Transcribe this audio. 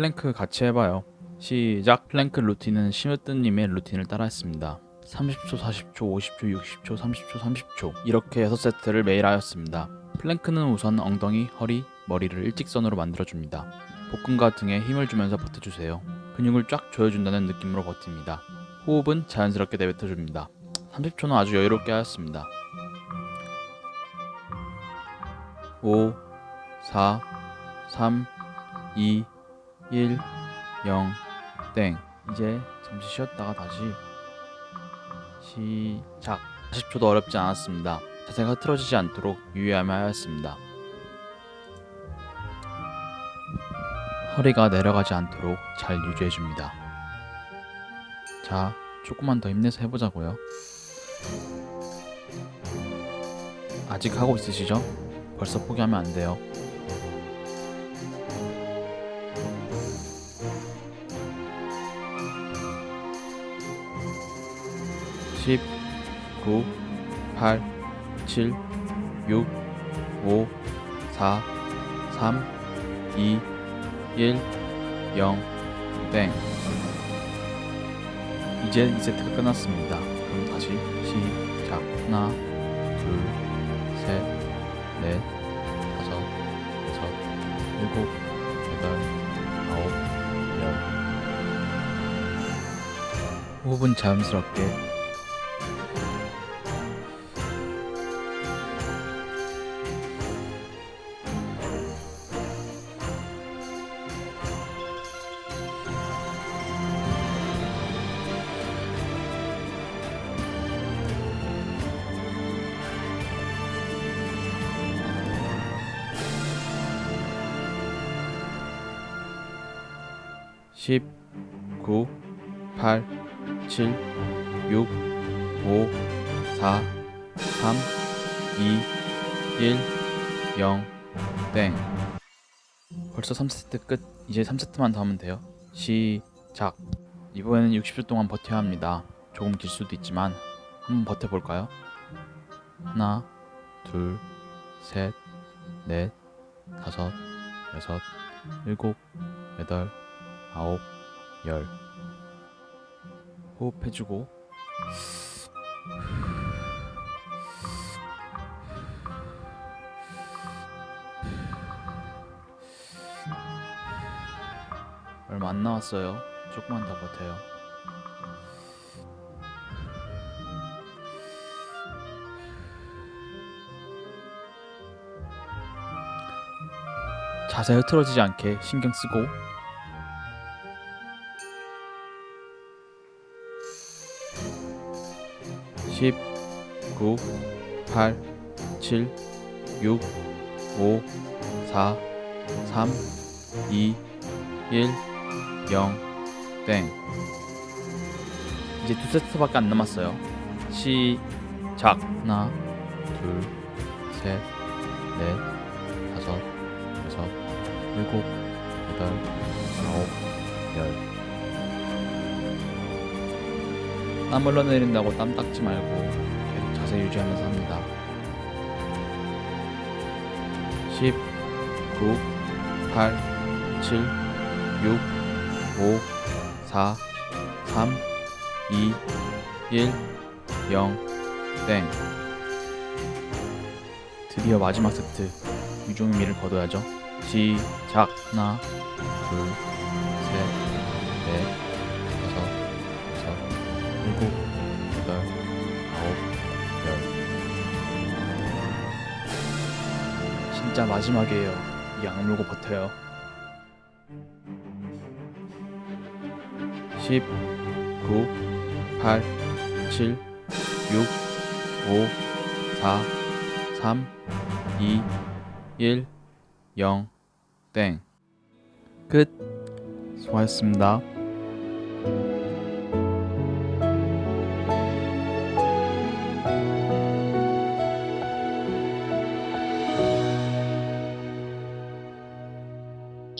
플랭크 같이 해봐요. 시작. 플랭크 루틴은 심으뜸님의 루틴을 따라했습니다. 30초, 40초, 50초, 60초, 30초, 30초 이렇게 6세트를 매일 하였습니다. 플랭크는 우선 엉덩이, 허리, 머리를 일직선으로 만들어줍니다. 복근과 등에 힘을 주면서 버텨주세요. 근육을 쫙 조여준다는 느낌으로 버팁니다. 호흡은 자연스럽게 내뱉어줍니다. 30초는 아주 여유롭게 하였습니다. 5, 4, 3, 2, 1, 0, 땡. 이제 잠시 쉬었다가 다시 시작. 40초도 어렵지 않았습니다. 자세가 틀어지지 않도록 유의하며 하였습니다. 허리가 내려가지 않도록 잘 유지해줍니다. 자, 조금만 더 힘내서 해보자고요. 아직 하고 있으시죠? 벌써 포기하면 안 돼요. 10, 9, 8, 7, 6, 5, 4, 3, 2, 1, 0, 땡. 이제 2세트가 끝났습니다. 그럼 다시 시작. 하나, 둘, 셋, 넷, 다섯, 여섯, 일곱, 여덟, 아홉, 열. 호흡은 자연스럽게 10, 9, 8, 7, 6, 5, 4, 3, 2, 1, 0, 땡. 벌써 3세트 끝. 이제 3세트만 더 하면 돼요. 시작. 이번에는 60초 동안 버텨야 합니다. 조금 길 수도 있지만 한번 버텨볼까요? 하나, 둘, 셋, 넷, 다섯, 여섯, 일곱, 여덟, 아홉, 열. 호흡해주고. 얼마 안 남았어요. 조금만 더 버텨요. 자세 흐트러지지 않게 신경 쓰고 10, 9, 8, 7, 6, 5, 4, 3, 2, 1, 0, 땡. 이제 두 세트밖에 안 남았어요. 시작. 하나, 둘, 셋, 넷, 다섯, 여섯, 일곱, 여덟, 아홉, 땀 흘러내린다고 땀 닦지 말고 계속 자세 유지하면서 합니다. 10, 9, 8, 7, 6, 5, 4, 3, 2, 1, 0, 땡. 드디어 마지막 세트. 유종의미를 거둬야죠. 시작. 하나, 둘, 진짜 마지막이에요. 이 악물고 버텨요. 10, 9, 8, 7, 6, 5, 4, 3, 2, 1, 0, 땡. 끝. 수고하셨습니다.